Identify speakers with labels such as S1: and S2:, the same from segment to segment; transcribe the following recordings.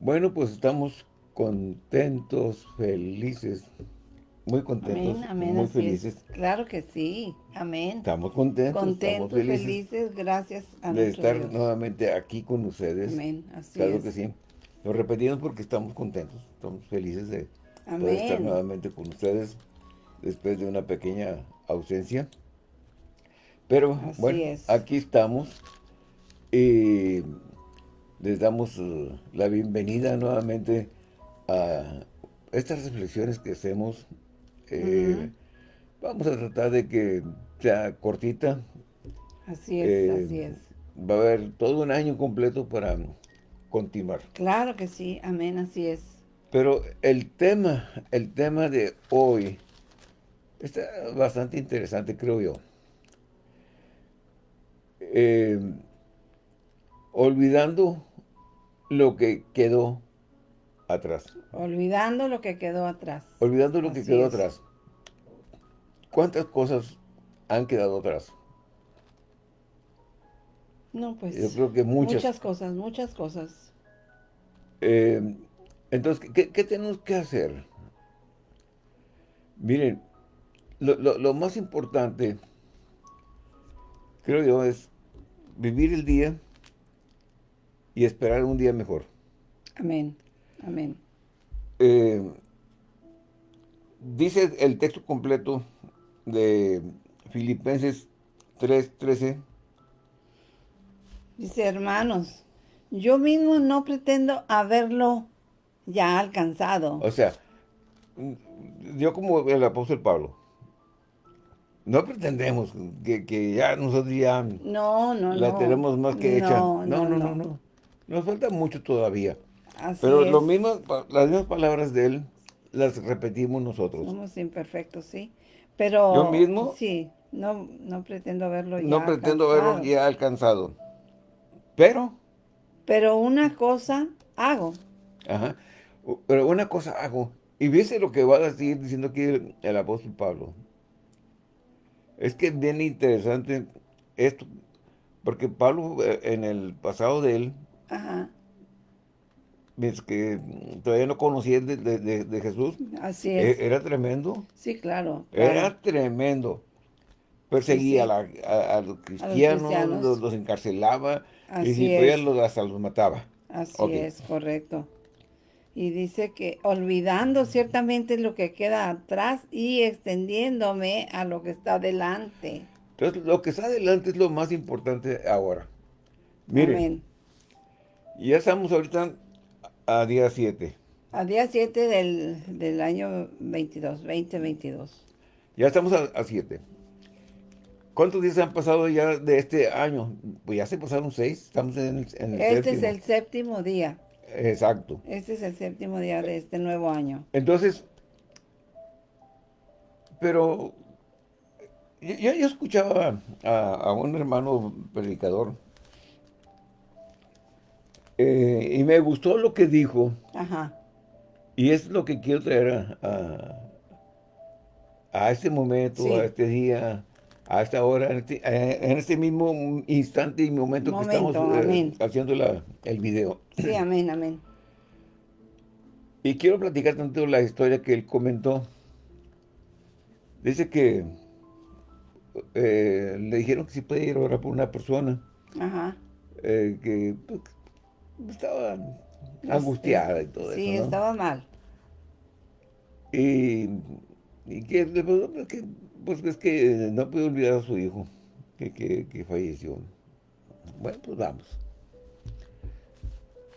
S1: Bueno, pues estamos contentos, felices, muy contentos,
S2: amén, amén,
S1: muy felices.
S2: Claro que sí, amén.
S1: Estamos contentos,
S2: contentos,
S1: estamos
S2: felices, gracias a
S1: de estar
S2: Dios.
S1: nuevamente aquí con ustedes.
S2: Amén, así
S1: claro
S2: es.
S1: que sí. Lo repetimos porque estamos contentos, estamos felices de poder estar nuevamente con ustedes después de una pequeña ausencia. Pero
S2: Así
S1: bueno,
S2: es.
S1: aquí estamos y les damos eh, la bienvenida nuevamente a estas reflexiones que hacemos. Eh, Vamos a tratar de que sea cortita.
S2: Así es,
S1: Eh,
S2: así es.
S1: Va a haber todo un año completo para continuar.
S2: Claro que sí, amén, así es.
S1: Pero el tema, el tema de hoy está bastante interesante, creo yo. Eh, olvidando lo que quedó atrás.
S2: Olvidando lo que quedó atrás.
S1: Olvidando lo que quedó
S2: es.
S1: atrás. ¿Cuántas cosas han quedado atrás?
S2: No, pues.
S1: Yo creo que muchas.
S2: Muchas cosas, muchas cosas.
S1: Eh, entonces, ¿qué, qué tenemos que hacer? Miren, lo, lo- lo más importante, creo yo, es vivir el día y esperar un día mejor.
S2: Amén, amén.
S1: Eh, dice el texto completo de Filipenses 3.13,
S2: Dice, hermanos, yo mismo no pretendo haberlo ya alcanzado.
S1: o sea, yo como el apóstol Pablo, no pretendemos que, que ya nosotros ya
S2: No, no,
S1: la
S2: no.
S1: tenemos más que hecha.
S2: No,
S1: No, no, no, no. Nos falta mucho todavía.
S2: Así
S1: Pero
S2: es.
S1: lo mismo, las mismas palabras de él las repetimos nosotros.
S2: Somos imperfectos, sí. Pero...
S1: Yo mismo-
S2: Sí, no, no pretendo haberlo ya
S1: No pretendo
S2: alcanzado.
S1: haberlo ya alcanzado. Pero,
S2: Pero una cosa hago.
S1: ajá, pero una cosa hago. Y viste lo que va a decir diciendo aquí el, el apóstol Pablo. Es que es bien interesante esto. Porque Pablo, eh, en el pasado de él,
S2: Ajá,
S1: ves que todavía no conocía de, de- de- de Jesús,
S2: así
S1: e-
S2: es.
S1: era tremendo.
S2: Sí, claro. claro.
S1: Era tremendo. Perseguía
S2: Sí,
S1: A, la- a- a los cristianos,
S2: cristianos.
S1: Los, los encarcelaba y
S2: Así
S1: si podía los, hasta los mataba.
S2: Así es, correcto. Y dice que olvidando ciertamente lo que queda atrás y extendiéndome a lo que está delante.
S1: Entonces, lo que está adelante es lo más importante ahora. Miren,
S2: Amén.
S1: Ya estamos ahorita a día 7.
S2: A día 7 del, del año 22, 2022.
S1: Ya estamos a 7. ¿Cuántos días han pasado ya de este año? Pues ya se pasaron 6. Estamos en, el- en el
S2: Este es el séptimo día.
S1: Exacto.
S2: Este es el séptimo día de este nuevo año.
S1: Entonces, pero yo, yo- yo escuchaba a, a un hermano predicador eh, y me gustó lo que dijo
S2: Ajá.
S1: y es lo que quiero traer a, a, a este momento,
S2: Sí.
S1: a este día, a esta hora, en este, eh, en este mismo instante y momento, que estamos eh, haciendo la- el video.
S2: Sí, amén, amén.
S1: Y quiero platicar tanto la historia que él comentó. Dice que eh, le dijeron que si puede ir a orar por una persona
S2: Ajá.
S1: eh, que estaba angustiada y todo
S2: Sí,
S1: eso, ¿no?
S2: estaba mal.
S1: Y, y que, pues, que, pues es que no puede olvidar a su hijo que, que, que falleció. Bueno, pues vamos.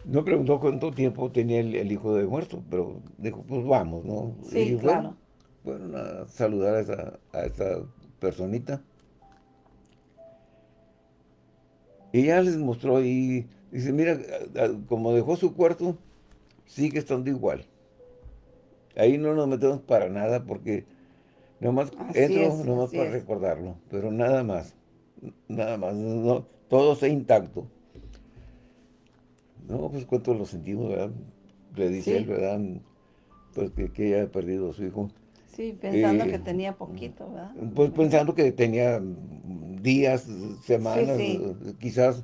S1: No preguntó cuánto tiempo tenía el, el hijo de muerto, pero dijo, pues vamos, ¿no?
S2: Sí,
S1: Y
S2: claro.
S1: Fueron, fueron a saludar a esa, a esa personita. Y ya les mostró y dice, mira, como dejó su cuarto, sigue estando igual. Ahí no nos metemos para nada porque nomás
S2: Así
S1: entro
S2: es,
S1: nomás para
S2: es.
S1: recordarlo, pero nada más, nada más, no, todo está intacto. No, pues cuánto lo sentimos, ¿verdad? Le dice
S2: Sí.
S1: él, ¿verdad? Pues que, que haya perdido a su hijo.
S2: Sí, pensando
S1: Eh,
S2: que tenía poquito, ¿verdad?
S1: Pues pensando que tenía días, semanas,
S2: Sí,
S1: eh, quizás.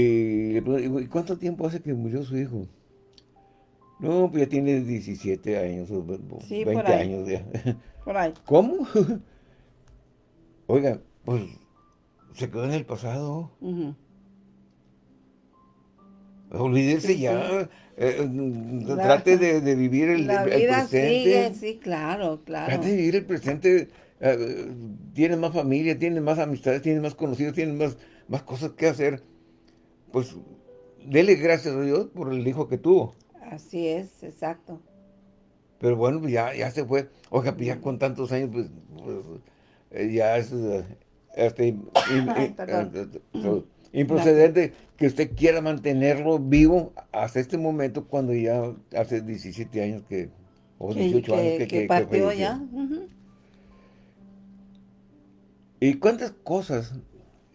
S1: Y, cuánto tiempo hace que murió su hijo? No, pues ya tiene 17 años, o 20 años ya.
S2: Por ahí.
S1: ¿Cómo? Oiga, pues se quedó en el pasado. Olvídese ya. Eh, trate de, vivir el,
S2: la vida Sigue, sí, claro, claro.
S1: Trate de vivir el presente. Eh, tiene más familia, tiene más amistades, tiene más conocidos, tiene más, más cosas que hacer. Pues, dele gracias a Dios por el hijo que tuvo.
S2: Así es, exacto.
S1: Pero bueno, pues ya, ya se fue. Oiga, pues ya con tantos años, pues, pues eh, ya es este, improcedente que usted quiera mantenerlo vivo hasta este momento cuando ya hace 17 años que, o 18 años que,
S2: que, partió ya.
S1: ¿Y cuántas cosas?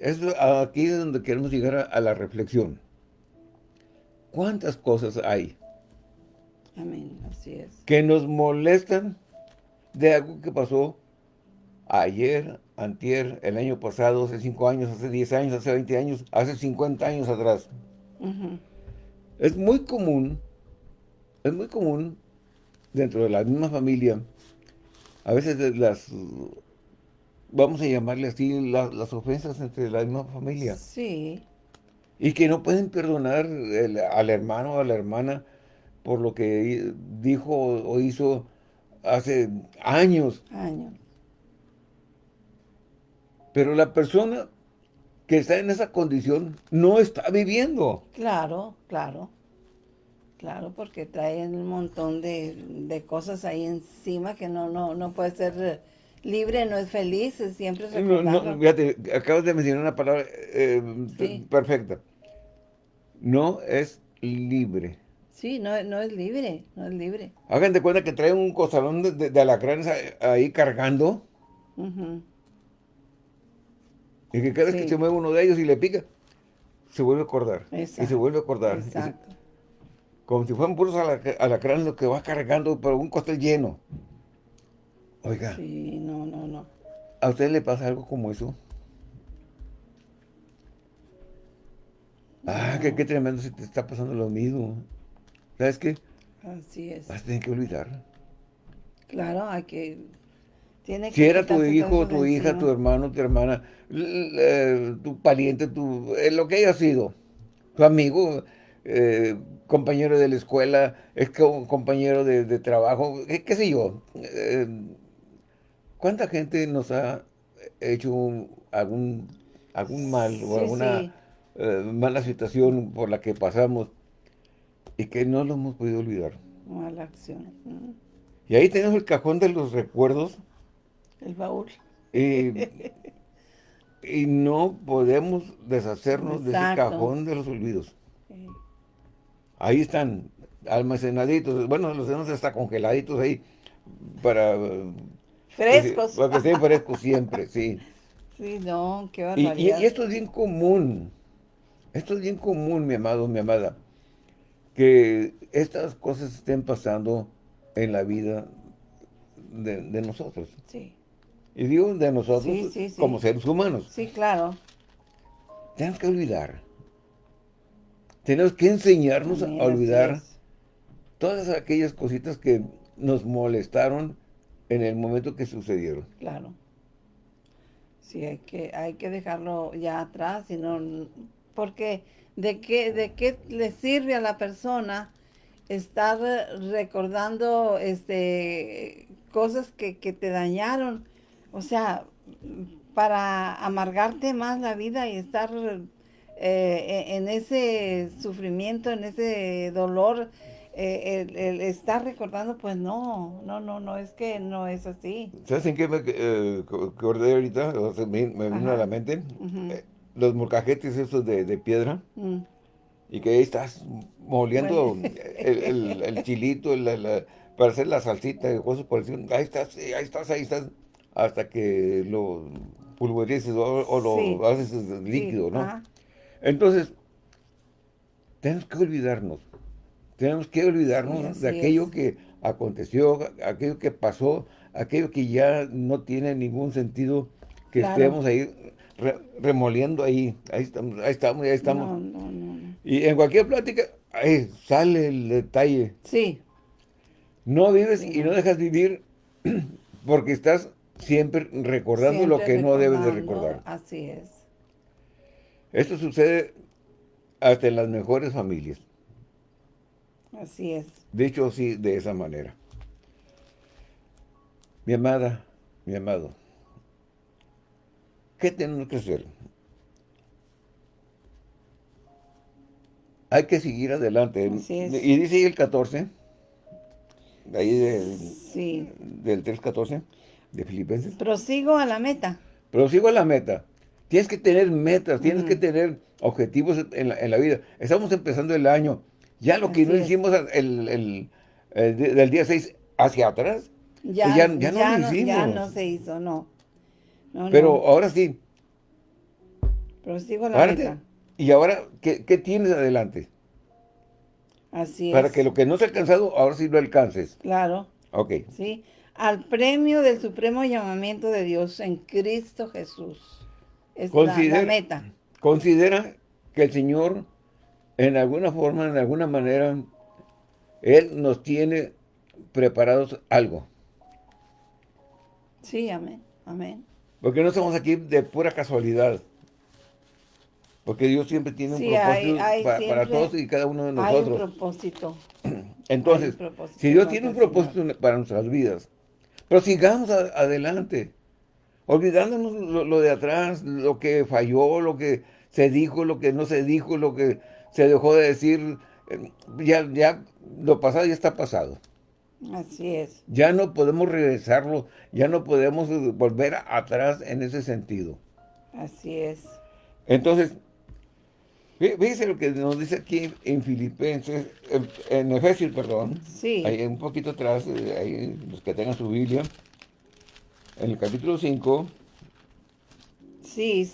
S1: Es aquí es donde queremos llegar a, la reflexión. ¿Cuántas cosas hay?
S2: Amén, así es.
S1: Que nos molestan de algo que pasó ayer, antier, el año pasado, hace 5 años, hace 10 años, hace 20 años, hace 50 años atrás. Es muy común, es muy común dentro de la misma familia, a veces las, vamos a llamarle así, las, ofensas entre la misma familia.
S2: Sí.
S1: Y que no pueden perdonar al hermano o a la hermana por lo que dijo o hizo hace años.
S2: Años.
S1: Pero la persona que está en esa condición no está viviendo.
S2: Claro, claro. Claro, porque traen un montón de, cosas ahí encima que no, no, no puede ser libre, no es feliz, siempre es
S1: no, no, fíjate, acabas de mencionar una palabra eh, perfecta. No es libre.
S2: Sí, no, no es libre, no es libre.
S1: Hagan de cuenta que traen un costalón de, de, alacranes ahí cargando. Y que cada vez que se mueve uno de ellos y le pica, se vuelve a acordar. Y se vuelve a acordar. Exacto. como si fueran puros alacranes lo que va cargando por un costal lleno. Oiga.
S2: Sí, no, no, no.
S1: ¿A usted le pasa algo como eso? Ah, qué, tremendo si te está pasando lo mismo. ¿Sabes qué?
S2: Así es.
S1: Vas a tener que olvidar.
S2: Claro, hay que
S1: si era tu hijo, tu hija, tu hermano, tu hermana, tu pariente, tu, eh, lo que haya sido, tu amigo, eh, compañero de la escuela, es compañero de, trabajo, qué, sé yo. Eh, ¿Cuánta gente nos ha hecho algún, algún mal o alguna mala situación por la que pasamos y que no lo hemos podido olvidar?
S2: Mala acción.
S1: Y ahí tenemos el cajón de los recuerdos
S2: el baúl.
S1: y no podemos deshacernos de ese cajón de los olvidos. Ahí están, almacenaditos. Bueno, los tenemos hasta congeladitos ahí para...
S2: Frescos.
S1: Para que estén frescos siempre, sí.
S2: Sí, no, qué barbaridad. Y,
S1: y, esto es bien común. Esto es bien común, mi amado, mi amada. Que estas cosas estén pasando en la vida de, de nosotros.
S2: Sí.
S1: Y digo de nosotros como seres humanos.
S2: Sí, claro.
S1: Tenemos que olvidar. Tenemos que enseñarnos a olvidar todas aquellas cositas que nos molestaron en el momento que sucedieron.
S2: Claro. Sí, hay que, hay que dejarlo ya atrás, sino porque ¿de qué, ¿de qué le sirve a la persona estar recordando este cosas que, que te dañaron? O sea, para amargarte más la vida y estar eh, en ese sufrimiento, en ese dolor, eh, el, estar recordando, pues no, no, no, no, es que no es así.
S1: ¿Sabes en qué me eh, acordé ahorita? me, vino a la mente. Eh, los molcajetes esos de, piedra. Mm. Y que ahí estás moliendo el, chilito para hacer la salsita cosas por ahí estás, ahí estás, ahí estás hasta que lo pulverices o, lo haces líquido, ¿no? Entonces, tenemos que olvidarnos. Tenemos que olvidarnos de aquello que aconteció, aquello que pasó, aquello que ya no tiene ningún sentido que estemos ahí remoliendo ahí. Ahí estamos, ahí estamos, ahí estamos.
S2: No, no, no.
S1: Y en cualquier plática, ahí sale el detalle.
S2: Sí.
S1: No vives y no dejas vivir porque estás siempre recordando lo que no debes de recordar.
S2: Así es.
S1: Esto sucede hasta en las mejores familias.
S2: Así es.
S1: De hecho, sí, de esa manera. Mi amada, mi amado, ¿qué tenemos que hacer? Hay que seguir adelante. Y dice ahí el 14, ahí del, sí. del 3.14 de Filipenses.
S2: Prosigo a la meta.
S1: Prosigo a la meta. Tienes que tener metas, tienes que tener objetivos en la, vida. Estamos empezando el año. Ya lo que no hicimos el, del día 6 hacia atrás, pues ya, ya, no lo hicimos.
S2: Ya no se hizo, no.
S1: Pero ahora sí.
S2: Prosigo la meta.
S1: ¿Y ahora qué, tienes adelante?
S2: Así es.
S1: Para que lo que no se ha alcanzado, ahora sí lo alcances.
S2: Claro.
S1: Ok.
S2: Sí. Al premio del supremo llamamiento de Dios en Cristo Jesús. Es considera, la, meta.
S1: Considera que el Señor, en alguna forma, en alguna manera, Él nos tiene preparados algo.
S2: Sí, amén. Amén.
S1: Porque no estamos aquí de pura casualidad. Porque Dios siempre tiene un propósito para, todos y cada uno de nosotros. Hay un
S2: propósito.
S1: Entonces, si Dios tiene un propósito para nuestras vidas, pero sigamos adelante, olvidándonos lo, de atrás, lo que falló, lo que se dijo, lo que no se dijo, lo que se dejó de decir, eh, ya, ya lo pasado ya está pasado.
S2: Así es.
S1: Ya no podemos regresarlo, ya no podemos volver atrás en ese sentido.
S2: Así es.
S1: Entonces, Fíjense lo que nos dice aquí en Filipenses, en, Efesios, perdón.
S2: Sí.
S1: Ahí un poquito atrás, eh, ahí los que tengan su Biblia. En el capítulo 5.
S2: Sí,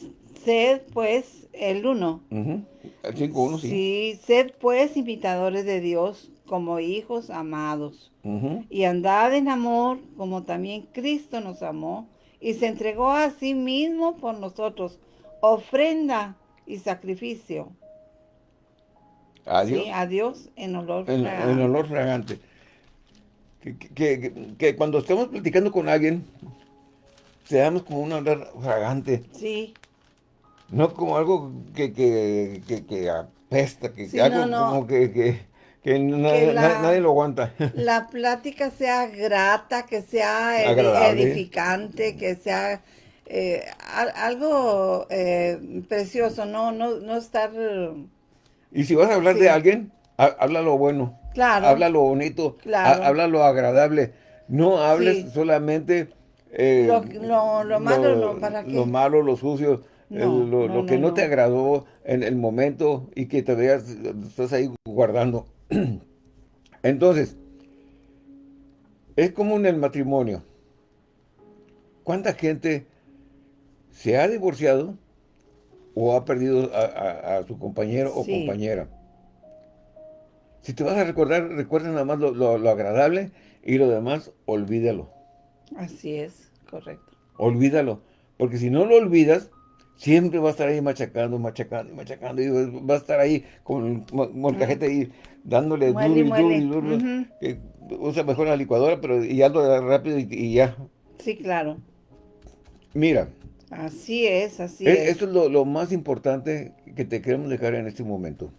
S2: sed pues, el 1.
S1: El 5, 1, sí.
S2: Sí, sed pues imitadores de Dios como hijos amados. Y andad en amor como también Cristo nos amó y se entregó a sí mismo por nosotros, ofrenda y sacrificio
S1: a Dios.
S2: Sí, a Dios en olor
S1: fragante. En olor fragante. Que, cuando estamos platicando con alguien, seamos como un olor fragante.
S2: Sí.
S1: No como algo que, que, apesta, que algo como que, nadie, lo aguanta.
S2: La plática sea grata, que sea edificante, que sea eh, algo eh, precioso, no, no, no estar
S1: y si vas a hablar de alguien, habla lo bueno.
S2: Claro.
S1: Habla lo bonito. Claro. Habla lo agradable. No hables solamente...
S2: Eh, lo, malo, no, ¿para
S1: Lo malo, lo sucio, lo, que no, te agradó en el momento y que te veas, estás ahí guardando. Entonces, es como en el matrimonio. ¿Cuánta gente se ha divorciado o ha perdido a, su compañero o compañera. Si te vas a recordar, recuerda nada más lo, agradable y lo demás, olvídalo.
S2: Así es, correcto.
S1: Olvídalo, porque si no lo olvidas, siempre va a estar ahí machacando, machacando, machacando, y va a estar ahí con molcajete ahí dándole duro y duro y duro. usa mejor la licuadora, pero y hazlo rápido y ya.
S2: Sí, claro.
S1: Mira,
S2: Así es, así e, es.
S1: Esto es lo, más importante que te queremos dejar en este momento.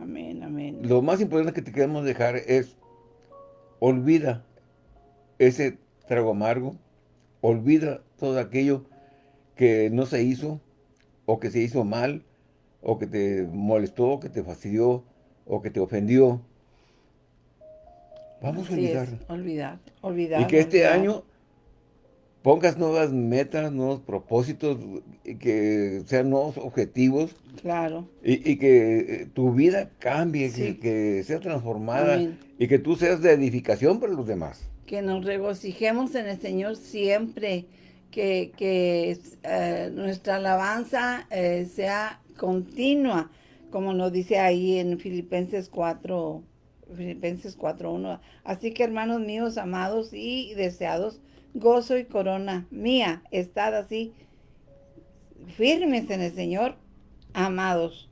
S2: Amén, amén.
S1: Lo más importante que te queremos dejar es, olvida ese trago amargo, olvida todo aquello que no se hizo, o que se hizo mal, o que te molestó, que te fastidió, o que te ofendió. Vamos a olvidar.
S2: olvidar, olvidar.
S1: Y que este año pongas nuevas metas, nuevos propósitos, que sean nuevos objetivos.
S2: Claro.
S1: Y, que eh, tu vida cambie, que, sea transformada y que tú seas de edificación para los demás.
S2: Que nos regocijemos en el Señor siempre, que, eh, nuestra alabanza eh, sea continua, como nos dice ahí en Filipenses 4, Filipenses 4.1. Así que hermanos míos, amados y deseados, gozo y corona mía. Estad así firmes en el Señor, amados.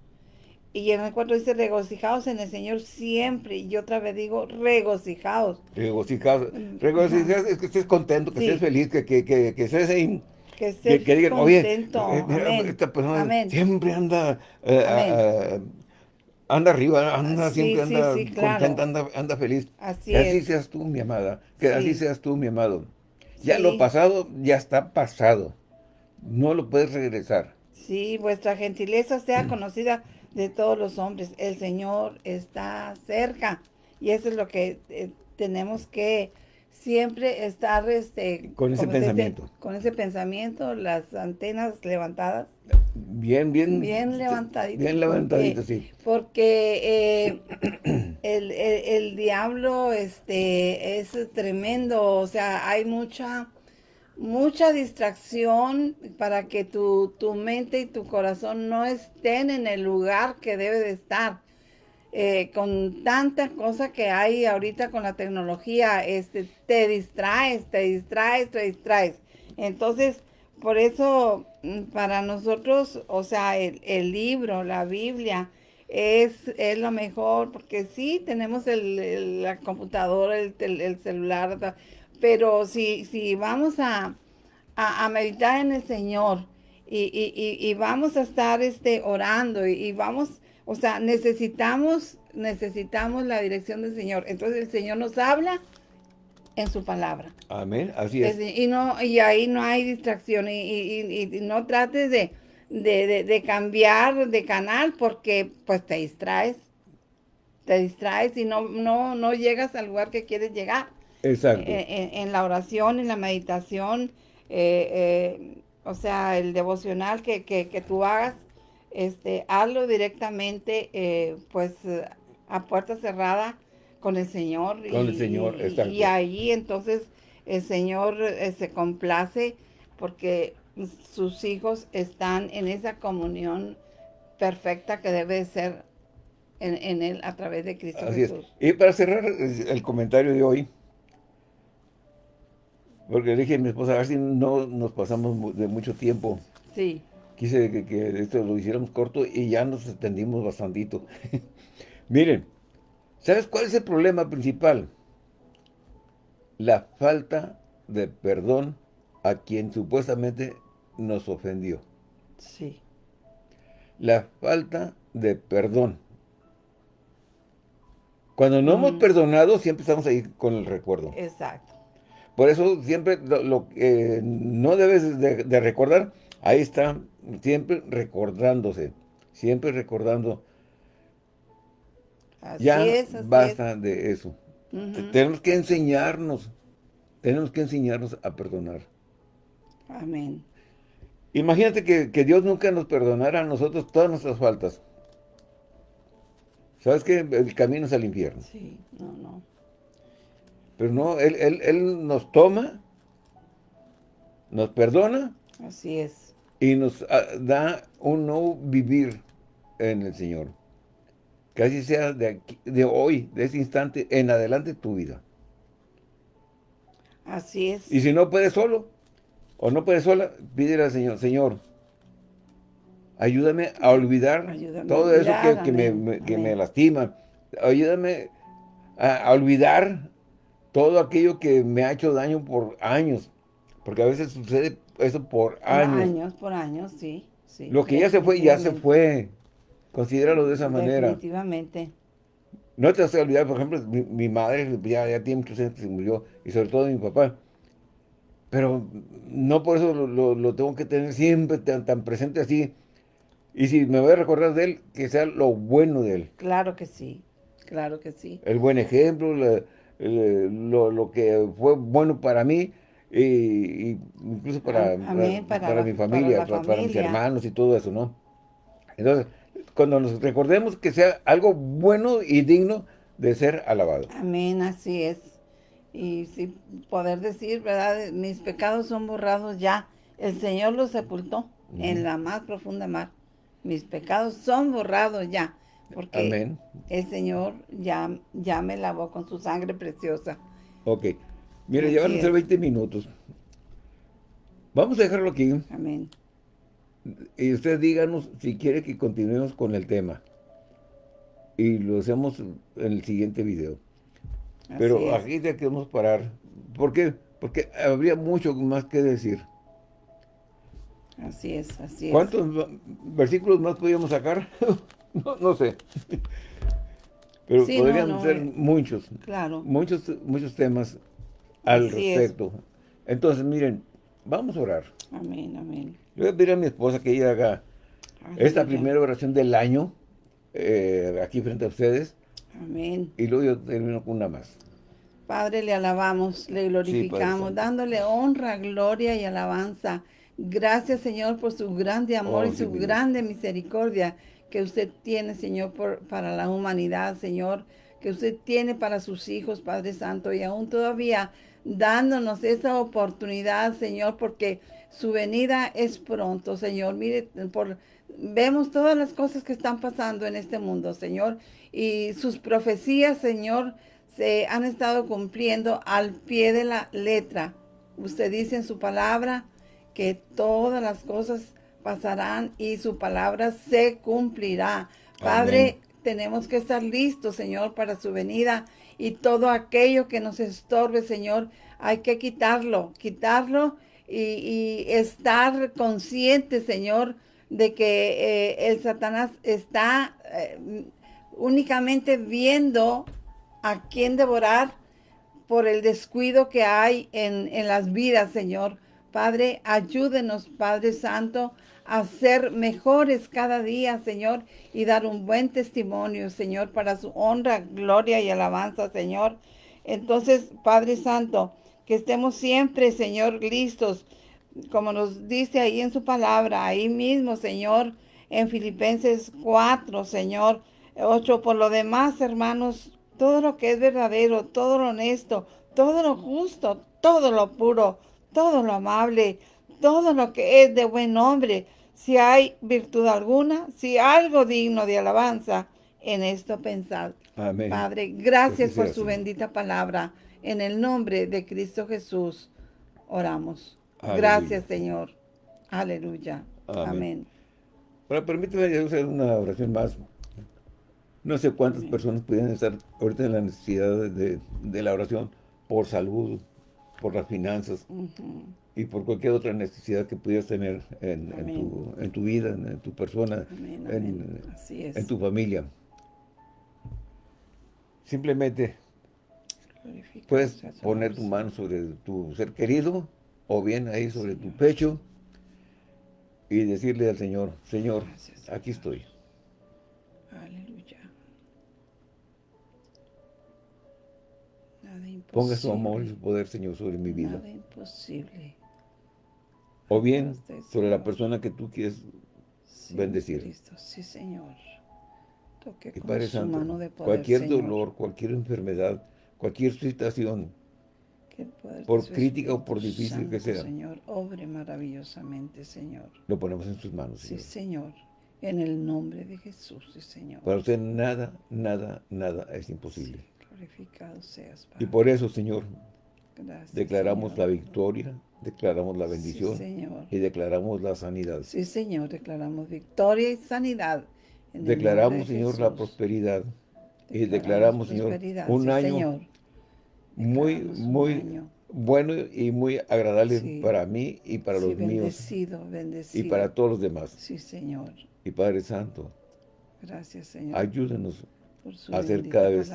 S2: Y en el 4 dice, regocijaos en el Señor siempre. Y otra vez digo, regocijaos.
S1: Regocijaos. Mm, regocijaos es que estés contento, que estés feliz, que, que, que, que estés ahí
S2: que, digan,
S1: contento. oye, eh, esta persona siempre anda eh, anda arriba, anda siempre anda contenta, anda, anda, feliz.
S2: Así
S1: que así seas tú, mi amada, que así seas tú, mi amado. Ya lo pasado, ya está pasado. No lo puedes regresar.
S2: Sí, vuestra gentileza sea conocida de todos los hombres. El Señor está cerca. Y eso es lo que eh, tenemos que siempre estar este,
S1: con ese pensamiento.
S2: con ese pensamiento, las antenas levantadas.
S1: Bien, bien.
S2: Bien levantaditas.
S1: Bien levantaditas, sí.
S2: Porque eh, el, el, diablo este, es tremendo, o sea, hay mucha mucha distracción para que tu, tu, mente y tu corazón no estén en el lugar que debe de estar. Eh, con tantas cosas que hay ahorita con la tecnología, este, te distraes, te distraes, te distraes. Entonces, por eso, mm, para nosotros, o sea, el, libro, la Biblia, es, es, lo mejor, porque sí, tenemos el, la computadora, el, el celular, pero si, si vamos a, meditar en el Señor y, vamos a estar este, orando y, vamos, o sea, necesitamos, necesitamos la dirección del Señor. Entonces el Señor nos habla en su palabra.
S1: Amén, así es.
S2: Y, no, y ahí no hay distracción y, no trates de, de, cambiar de canal porque pues te distraes. Te distraes y no, no, no llegas al lugar que quieres llegar.
S1: Exacto.
S2: Eh, en, la oración, en la meditación, eh, eh, o sea, el devocional que, que, tú hagas, este, hazlo directamente, pues, a puerta cerrada con el Señor.
S1: Con el Señor,
S2: exacto. Y ahí entonces el Señor se complace porque sus hijos están en esa comunión perfecta que debe ser en, Él a través de Cristo Jesús.
S1: Y para cerrar el comentario de hoy, porque dije a mi esposa, a ver si no nos pasamos de mucho tiempo.
S2: Sí.
S1: Quise que, esto lo hiciéramos corto y ya nos extendimos bastantito. Miren, ¿sabes cuál es el problema principal? La falta de perdón a quien supuestamente nos ofendió.
S2: Sí.
S1: La falta de perdón. Cuando no hemos perdonado, siempre estamos ahí con el recuerdo.
S2: Exacto.
S1: Por eso siempre lo, que no debes de, recordar, ahí está, siempre recordándose, siempre recordando. ya basta de eso. Tenemos que enseñarnos, tenemos que enseñarnos a perdonar.
S2: Amén.
S1: Imagínate que, que, Dios nunca nos perdonara a nosotros todas nuestras faltas. ¿Sabes qué? El camino es al infierno.
S2: Sí, no, no.
S1: Pero no, él, él, él nos toma, nos perdona.
S2: Así es.
S1: Y nos ah, da un nuevo vivir en el Señor. Que así sea de, de hoy, de ese instante, en adelante tu vida.
S2: Así es.
S1: Y si no puedes solo, o no puedes sola, pídele al Señor, Señor, ayúdame a olvidar todo eso que, me, que me, lastima. Ayúdame a, a, olvidar todo aquello que me ha hecho daño por años, porque a veces sucede eso por años. Por
S2: años, por años, sí.
S1: Lo que ya se fue, ya se fue. Considéralo de esa manera.
S2: Definitivamente.
S1: No te vas a olvidar, por ejemplo, mi, madre ya, ya, tiene muchos años que se murió, y sobre todo mi papá. Pero no por eso lo, tengo que tener siempre tan, tan, presente así. Y si me voy a recordar de él, que sea lo bueno de él.
S2: Claro que sí, claro que sí.
S1: El buen ejemplo, la, lo, lo, que fue bueno para mí y, incluso para, para, mi familia, para, mis hermanos y todo eso, ¿no? Entonces, cuando nos recordemos que sea algo bueno y digno de ser alabado.
S2: Amén, así es. Y si poder decir, ¿verdad? Mis pecados son borrados ya. El Señor los sepultó en la más profunda mar. Mis pecados son borrados ya. Porque el Señor ya, ya me lavó con su sangre preciosa.
S1: Ok. Mira, ya van a ser 20 minutos. Vamos a dejarlo aquí.
S2: Amén.
S1: Y usted díganos si quiere que continuemos con el tema. Y lo hacemos en el siguiente video. Pero aquí ya queremos parar. ¿Por qué? Porque habría mucho más que decir.
S2: Así es, así
S1: es. ¿Cuántos versículos más podríamos sacar? no, sé. Pero podrían ser eh, muchos.
S2: Claro.
S1: Muchos, muchos temas al respecto. Entonces, miren, vamos a orar.
S2: Amén, amén.
S1: Le voy a pedir a mi esposa que ella haga esta primera oración del año eh, aquí frente a ustedes.
S2: Amén.
S1: Y luego yo termino con una más.
S2: Padre, le alabamos, le glorificamos, dándole honra, gloria y alabanza. Gracias, Señor, por su grande amor oh, y su grande misericordia que usted tiene, Señor, por, para la humanidad, Señor, que usted tiene para sus hijos, Padre Santo, y aún todavía dándonos esa oportunidad, Señor, porque su venida es pronto, Señor. Mire, por, vemos todas las cosas que están pasando en este mundo, Señor, y sus profecías, Señor, se han estado cumpliendo al pie de la letra. Usted dice en su palabra que todas las cosas pasarán y su palabra se cumplirá. Padre, tenemos que estar listos, Señor, para su venida y todo aquello que nos estorbe, Señor, hay que quitarlo, quitarlo y, estar consciente, Señor, de que eh, el Satanás está eh, únicamente viendo a quién devorar por el descuido que hay en, en las vidas, Señor. Padre, ayúdenos, Padre Santo, a ser mejores cada día, Señor, y dar un buen testimonio, Señor, para su honra, gloria y alabanza, Señor. Entonces, Padre Santo, que estemos siempre, Señor, listos, como nos dice ahí en su palabra, ahí mismo, Señor, en Filipenses 4, Señor, 8. Por lo demás, hermanos, todo lo que es verdadero, todo lo honesto, todo lo justo, todo lo puro, todo lo amable, todo lo que es de buen nombre, si hay virtud alguna, si algo digno de alabanza, en esto pensad.
S1: Amén.
S2: Padre, gracias por su bendita palabra. En el nombre de Cristo Jesús oramos. Gracias, Señor. Aleluya. Amén.
S1: Ahora, permíteme hacer una oración más. No sé cuántas personas pueden estar ahorita en la necesidad de, la oración por salud, por las finanzas y por cualquier otra necesidad que pudieras tener en, tu, vida, en, tu persona, en, tu familia. Simplemente puedes poner tu mano sobre tu ser querido o bien ahí sobre tu pecho y decirle al Señor, Señor, aquí estoy. Ponga su amor y su poder, Señor, sobre mi vida.
S2: Nada imposible.
S1: O bien sobre la persona que tú quieres bendecir.
S2: Sí, Señor.
S1: Toque y Padre Santo, cualquier dolor, cualquier enfermedad, cualquier situación, por crítica o por difícil que sea.
S2: Señor, obre maravillosamente, Señor.
S1: Lo ponemos en sus manos,
S2: Señor. Sí, Señor. En el nombre de Jesús, sí, Señor.
S1: Para usted nada, nada, nada es imposible.
S2: Glorificado seas,
S1: Padre. Y por eso, Señor, declaramos la victoria, declaramos la bendición y declaramos la sanidad.
S2: Sí, Señor, declaramos victoria y sanidad.
S1: declaramos, Señor, la prosperidad. y declaramos, Señor, un año muy, muy bueno y muy agradable para mí y para los míos. Y para todos los demás.
S2: Sí, Señor.
S1: Y Padre Santo.
S2: Gracias, Señor.
S1: Ayúdenos a ser cada vez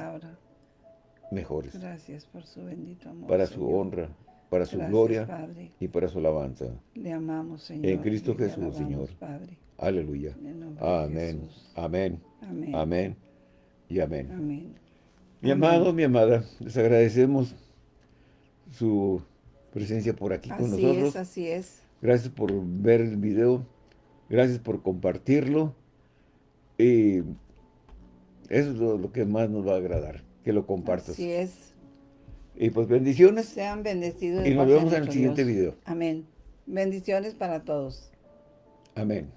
S1: mejores.
S2: Gracias por su bendito amor.
S1: Para su honra, para su gloria y para su alabanza.
S2: Le amamos, Señor.
S1: En Cristo Jesús, Señor.
S2: Padre.
S1: Aleluya. Amén. Amén. Amén. Amén. Y amén.
S2: Amén.
S1: Mi amado, mi amada, les agradecemos su presencia por aquí con nosotros. Así
S2: es, así es.
S1: Gracias por ver el video. Gracias por compartirlo. Y eso es lo, que más nos va a agradar, que lo compartas.
S2: Así es.
S1: Y pues bendiciones.
S2: Sean bendecidos.
S1: Y nos vemos en el siguiente video.
S2: Amén. Bendiciones para todos.
S1: Amén.